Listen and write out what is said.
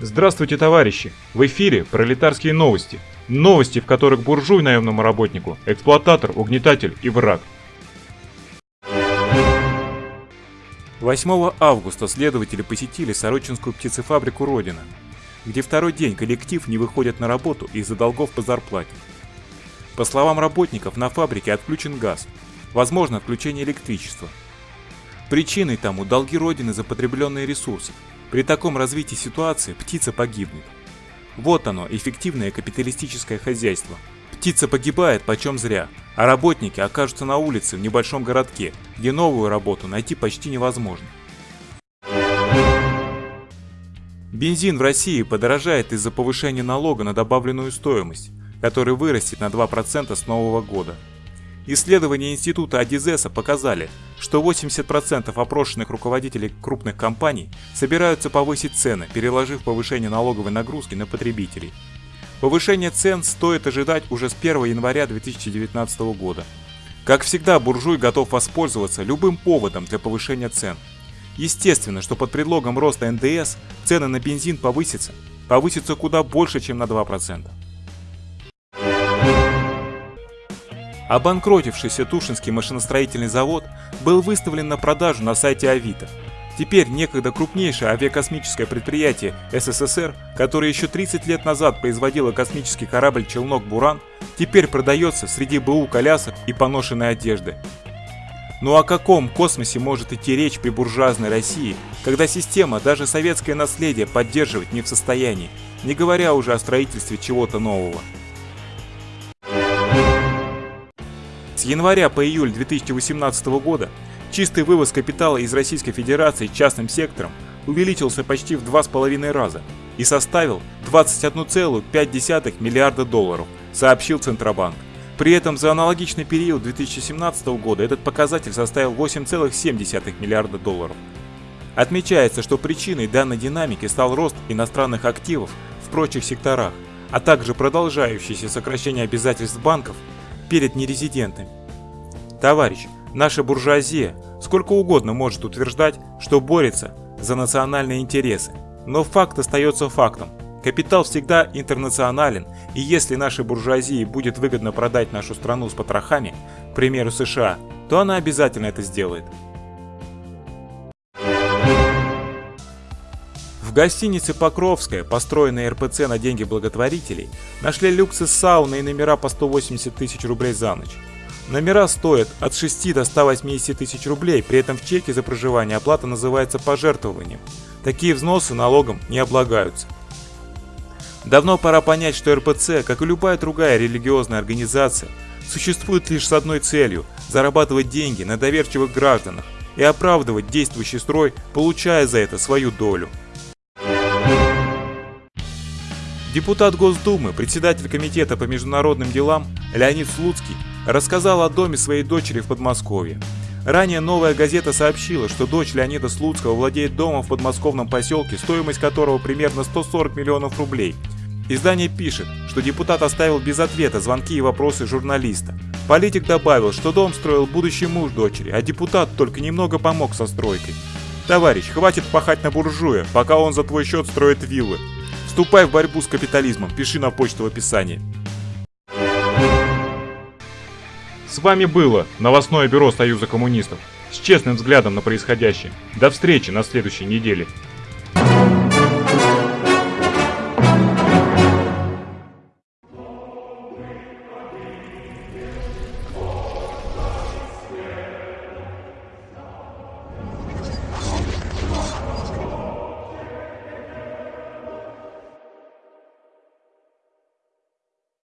Здравствуйте, товарищи! В эфире пролетарские новости. Новости, в которых буржуй наемному работнику, эксплуататор, угнетатель и враг. 8 августа следователи посетили Сорочинскую птицефабрику «Родина», где второй день коллектив не выходит на работу из-за долгов по зарплате. По словам работников, на фабрике отключен газ, возможно отключение электричества. Причиной тому долги Родины за потребленные ресурсы, при таком развитии ситуации птица погибнет. Вот оно, эффективное капиталистическое хозяйство. Птица погибает почем зря, а работники окажутся на улице в небольшом городке, где новую работу найти почти невозможно. Бензин в России подорожает из-за повышения налога на добавленную стоимость, который вырастет на 2% с нового года. Исследования Института Адизеса показали, что 80% опрошенных руководителей крупных компаний собираются повысить цены, переложив повышение налоговой нагрузки на потребителей. Повышение цен стоит ожидать уже с 1 января 2019 года. Как всегда, буржуй готов воспользоваться любым поводом для повышения цен. Естественно, что под предлогом роста НДС цены на бензин повысятся, повысятся куда больше, чем на 2%. Обанкротившийся Тушинский машиностроительный завод был выставлен на продажу на сайте Авито. Теперь некогда крупнейшее авиакосмическое предприятие СССР, которое еще 30 лет назад производило космический корабль «Челнок Буран», теперь продается среди БУ колясок и поношенной одежды. Ну о каком космосе может идти речь при буржуазной России, когда система даже советское наследие поддерживать не в состоянии, не говоря уже о строительстве чего-то нового. Января по июль 2018 года чистый вывоз капитала из Российской Федерации частным сектором увеличился почти в 2,5 раза и составил 21,5 миллиарда долларов, сообщил Центробанк. При этом за аналогичный период 2017 года этот показатель составил 8,7 миллиарда долларов. Отмечается, что причиной данной динамики стал рост иностранных активов в прочих секторах, а также продолжающееся сокращение обязательств банков перед нерезидентами. Товарищ, наша буржуазия сколько угодно может утверждать, что борется за национальные интересы, но факт остается фактом. Капитал всегда интернационален, и если нашей буржуазии будет выгодно продать нашу страну с потрохами, к примеру США, то она обязательно это сделает. В гостинице «Покровская», построенной РПЦ на деньги благотворителей, нашли люксы сауны и номера по 180 тысяч рублей за ночь. Номера стоят от 6 до 180 тысяч рублей, при этом в чеке за проживание оплата называется пожертвованием. Такие взносы налогом не облагаются. Давно пора понять, что РПЦ, как и любая другая религиозная организация, существует лишь с одной целью – зарабатывать деньги на доверчивых гражданах и оправдывать действующий строй, получая за это свою долю. Депутат Госдумы, председатель Комитета по международным делам Леонид Слуцкий рассказал о доме своей дочери в Подмосковье. Ранее «Новая газета» сообщила, что дочь Леонида Слуцкого владеет домом в подмосковном поселке, стоимость которого примерно 140 миллионов рублей. Издание пишет, что депутат оставил без ответа звонки и вопросы журналиста. Политик добавил, что дом строил будущий муж дочери, а депутат только немного помог со стройкой. Товарищ, хватит пахать на буржуя, пока он за твой счет строит виллы. Вступай в борьбу с капитализмом, пиши на почту в описании. С вами было новостное бюро Союза коммунистов с честным взглядом на происходящее. До встречи на следующей неделе.